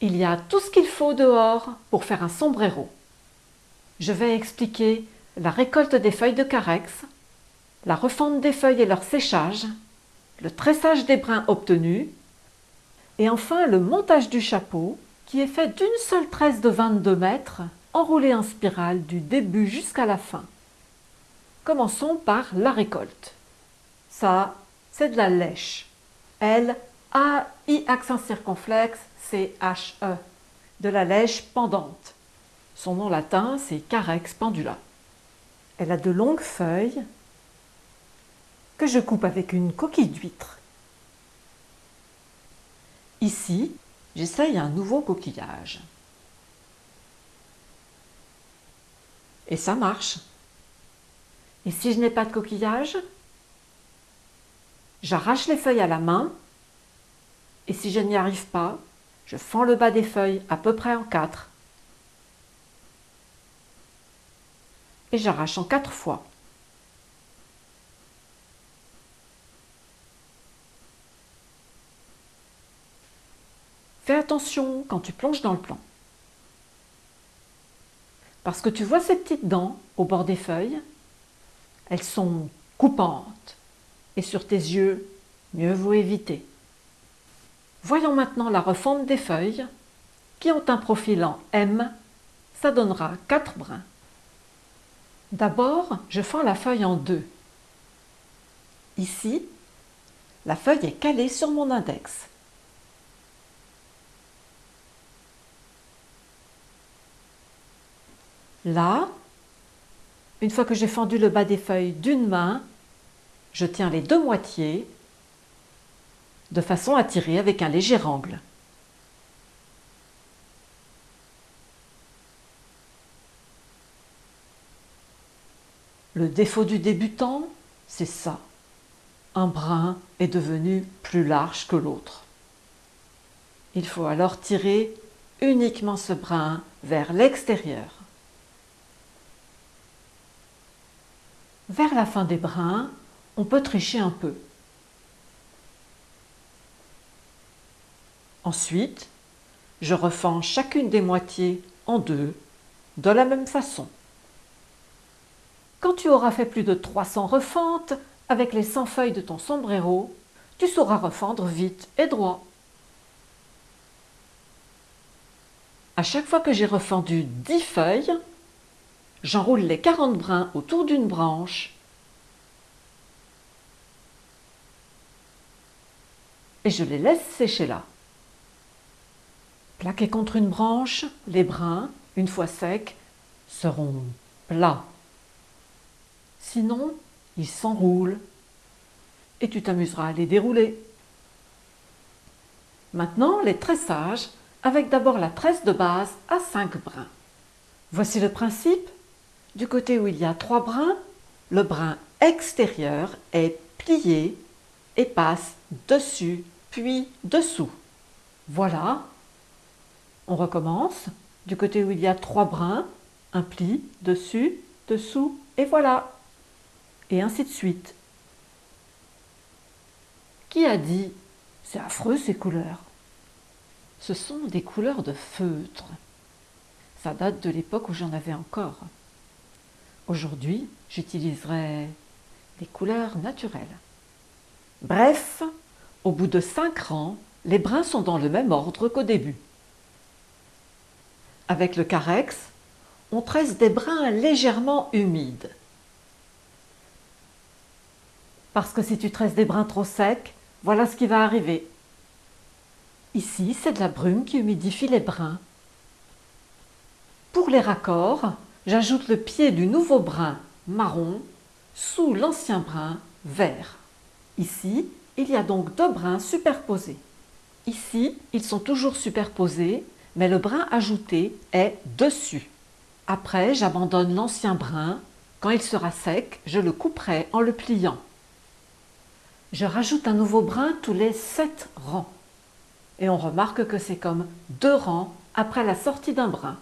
Il y a tout ce qu'il faut dehors pour faire un sombrero. Je vais expliquer la récolte des feuilles de carex, la refonte des feuilles et leur séchage, le tressage des brins obtenus, et enfin le montage du chapeau qui est fait d'une seule tresse de 22 mètres enroulée en spirale du début jusqu'à la fin. Commençons par la récolte. Ça, c'est de la lèche. L, A, I accent circonflexe, C, H, E. De la lèche pendante. Son nom latin, c'est Carex pendula. Elle a de longues feuilles que je coupe avec une coquille d'huître. Ici, j'essaye un nouveau coquillage. Et ça marche. Et si je n'ai pas de coquillage, j'arrache les feuilles à la main et si je n'y arrive pas, je fends le bas des feuilles à peu près en quatre et j'arrache en quatre fois. Fais attention quand tu plonges dans le plan. Parce que tu vois ces petites dents au bord des feuilles Elles sont coupantes. Et sur tes yeux, mieux vaut éviter. Voyons maintenant la refonte des feuilles qui ont un profil en M. Ça donnera 4 brins. D'abord, je fends la feuille en deux. Ici, la feuille est calée sur mon index. Là, une fois que j'ai fendu le bas des feuilles d'une main, je tiens les deux moitiés de façon à tirer avec un léger angle. Le défaut du débutant, c'est ça. Un brin est devenu plus large que l'autre. Il faut alors tirer uniquement ce brin vers l'extérieur. Vers la fin des brins, on peut tricher un peu. Ensuite, je refends chacune des moitiés en deux, de la même façon. Quand tu auras fait plus de 300 refentes avec les 100 feuilles de ton sombrero, tu sauras refendre vite et droit. À chaque fois que j'ai refendu 10 feuilles, j'enroule les 40 brins autour d'une branche et je les laisse sécher là. Plaqués contre une branche, les brins, une fois secs, seront plats. Sinon, ils s'enroulent et tu t'amuseras à les dérouler. Maintenant, les tressages avec d'abord la tresse de base à 5 brins. Voici le principe. Du côté où il y a 3 brins, le brin extérieur est plié et passe dessus puis dessous. Voilà. On recommence. Du côté où il y a 3 brins, un pli, dessus, dessous et voilà et ainsi de suite. Qui a dit « c'est affreux ces couleurs » Ce sont des couleurs de feutre. Ça date de l'époque où j'en avais encore. Aujourd'hui, j'utiliserai des couleurs naturelles. Bref, au bout de cinq rangs, les brins sont dans le même ordre qu'au début. Avec le carex, on tresse des brins légèrement humides. Parce que si tu tresses des brins trop secs, voilà ce qui va arriver. Ici, c'est de la brume qui humidifie les brins. Pour les raccords, j'ajoute le pied du nouveau brin marron sous l'ancien brin vert. Ici, il y a donc deux brins superposés. Ici, ils sont toujours superposés, mais le brin ajouté est dessus. Après, j'abandonne l'ancien brin. Quand il sera sec, je le couperai en le pliant. Je rajoute un nouveau brin tous les 7 rangs. Et on remarque que c'est comme deux rangs après la sortie d'un brin.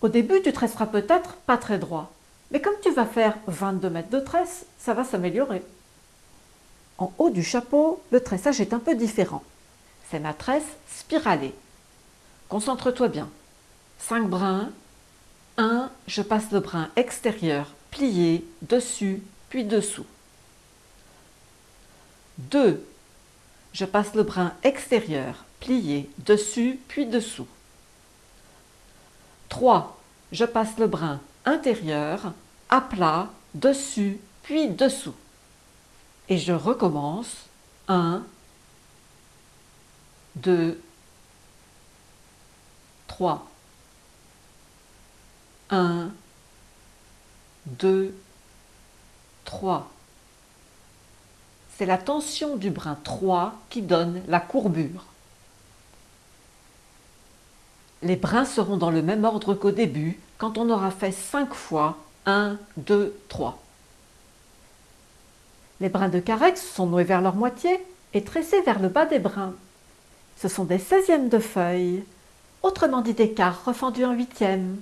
Au début, tu tresseras peut-être pas très droit. Mais comme tu vas faire 22 mètres de tresse, ça va s'améliorer. En haut du chapeau, le tressage est un peu différent. C'est ma tresse spiralée. Concentre-toi bien. 5 brins. 1. Je passe le brin extérieur, plié, dessus, puis dessous. 2. Je passe le brin extérieur, plié, dessus, puis dessous. 3. Je passe le brin intérieur, à plat, dessus, puis dessous. Et je recommence. 1, 2, 3. 1, 2, 3. C'est la tension du brin 3 qui donne la courbure. Les brins seront dans le même ordre qu'au début quand on aura fait 5 fois 1, 2, 3. Les brins de carex sont noués vers leur moitié et tressés vers le bas des brins. Ce sont des seizièmes de feuilles, autrement dit des quarts refendus en huitièmes,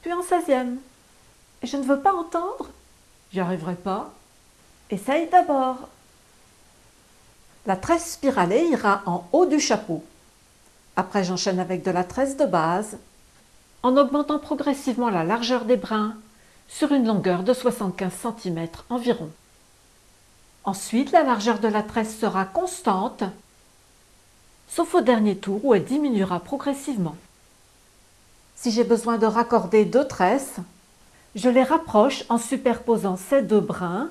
puis en seizième. Je ne veux pas entendre J'y arriverai pas. Essaye d'abord. La tresse spiralée ira en haut du chapeau. Après, j'enchaîne avec de la tresse de base, en augmentant progressivement la largeur des brins sur une longueur de 75 cm environ. Ensuite, la largeur de la tresse sera constante, sauf au dernier tour où elle diminuera progressivement. Si j'ai besoin de raccorder deux tresses, je les rapproche en superposant ces deux brins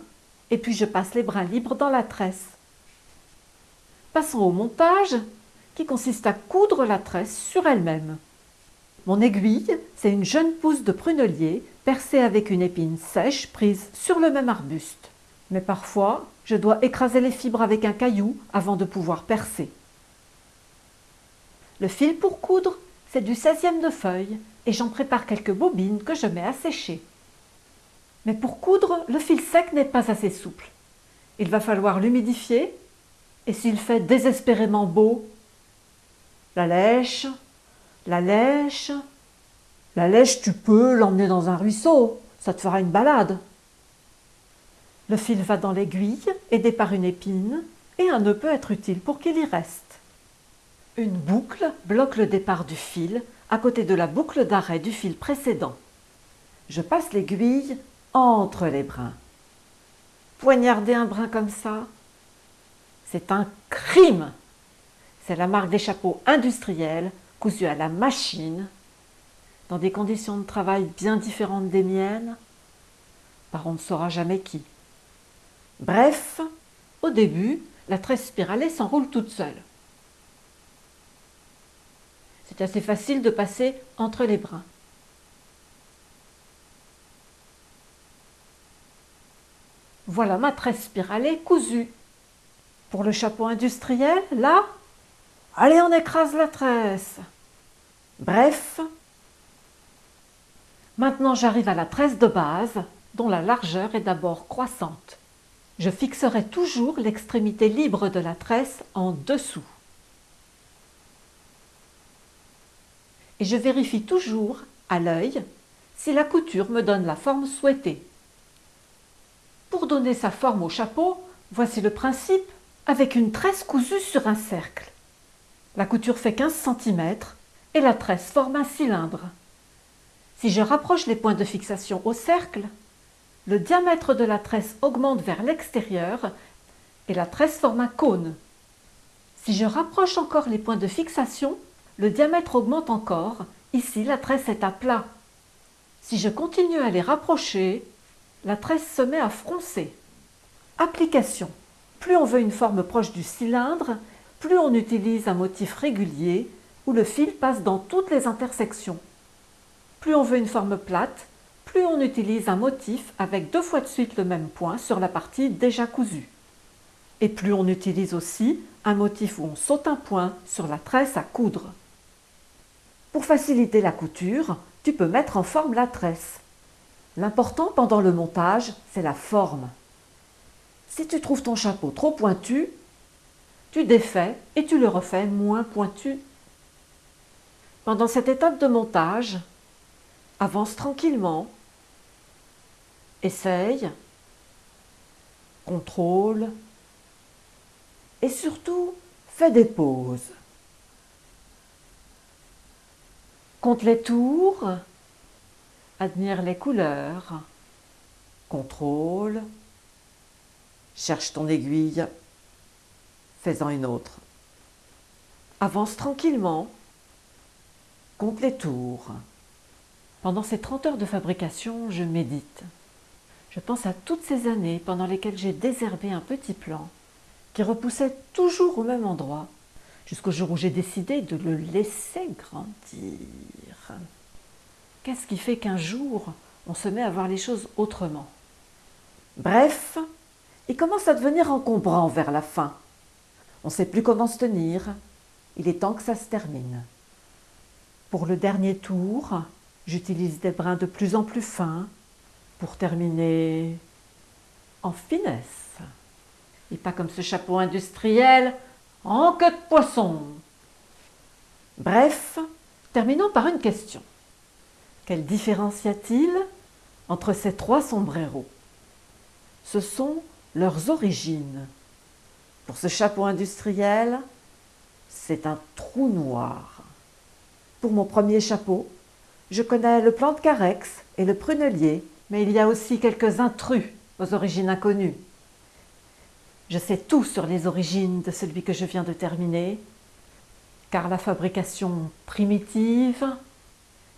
et puis je passe les brins libres dans la tresse. Passons au montage qui consiste à coudre la tresse sur elle-même. Mon aiguille, c'est une jeune pousse de prunelier percée avec une épine sèche prise sur le même arbuste. Mais parfois, je dois écraser les fibres avec un caillou avant de pouvoir percer. Le fil pour coudre, c'est du 16e de feuille et j'en prépare quelques bobines que je mets à sécher. Mais pour coudre, le fil sec n'est pas assez souple. Il va falloir l'humidifier et s'il fait désespérément beau, la lèche, la lèche, la lèche tu peux l'emmener dans un ruisseau, ça te fera une balade. Le fil va dans l'aiguille, aidé par une épine, et un nœud peut être utile pour qu'il y reste. Une boucle bloque le départ du fil à côté de la boucle d'arrêt du fil précédent. Je passe l'aiguille entre les brins. Poignarder un brin comme ça, c'est un crime. C'est la marque des chapeaux industriels cousus à la machine, dans des conditions de travail bien différentes des miennes, par on ne saura jamais qui. Bref, au début, la tresse spiralée s'enroule toute seule. C'est assez facile de passer entre les brins. Voilà ma tresse spiralée cousue. Pour le chapeau industriel, là, allez on écrase la tresse. Bref, maintenant j'arrive à la tresse de base, dont la largeur est d'abord croissante. Je fixerai toujours l'extrémité libre de la tresse en dessous. Et je vérifie toujours, à l'œil, si la couture me donne la forme souhaitée. Pour donner sa forme au chapeau, voici le principe avec une tresse cousue sur un cercle. La couture fait 15 cm et la tresse forme un cylindre. Si je rapproche les points de fixation au cercle, le diamètre de la tresse augmente vers l'extérieur et la tresse forme un cône. Si je rapproche encore les points de fixation, le diamètre augmente encore. Ici, la tresse est à plat. Si je continue à les rapprocher, la tresse se met à froncer. Application. Plus on veut une forme proche du cylindre, plus on utilise un motif régulier où le fil passe dans toutes les intersections. Plus on veut une forme plate, plus on utilise un motif avec deux fois de suite le même point sur la partie déjà cousue. Et plus on utilise aussi un motif où on saute un point sur la tresse à coudre. Pour faciliter la couture, tu peux mettre en forme la tresse. L'important pendant le montage, c'est la forme. Si tu trouves ton chapeau trop pointu, tu défais et tu le refais moins pointu. Pendant cette étape de montage, avance tranquillement, essaye, contrôle et surtout fais des pauses. Compte les tours. Admire les couleurs. Contrôle. Cherche ton aiguille. Fais-en une autre. Avance tranquillement. Compte les tours. Pendant ces 30 heures de fabrication, je médite. Je pense à toutes ces années pendant lesquelles j'ai désherbé un petit plant qui repoussait toujours au même endroit, jusqu'au jour où j'ai décidé de le laisser grandir. Qu'est-ce qui fait qu'un jour, on se met à voir les choses autrement? Bref, il commence à devenir encombrant vers la fin. On ne sait plus comment se tenir. Il est temps que ça se termine. Pour le dernier tour, j'utilise des brins de plus en plus fins pour terminer en finesse. Et pas comme ce chapeau industriel en queue de poisson. Bref, terminons par une question. Quelle différence y a-t-il entre ces trois sombreros? Ce sont leurs origines. Pour ce chapeau industriel, c'est un trou noir. Pour mon premier chapeau, je connais le plant de carex et le prunelier, mais il y a aussi quelques intrus aux origines inconnues. Je sais tout sur les origines de celui que je viens de terminer, car la fabrication primitive,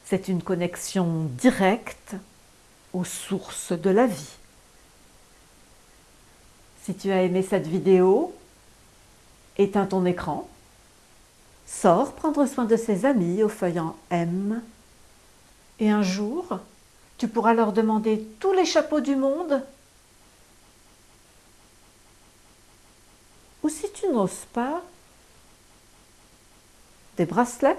c'est une connexion directe aux sources de la vie. Si tu as aimé cette vidéo, éteins ton écran, sors prendre soin de ses amis au feuillant M, et un jour, tu pourras leur demander tous les chapeaux du monde Ou si tu n'oses pas, des bracelets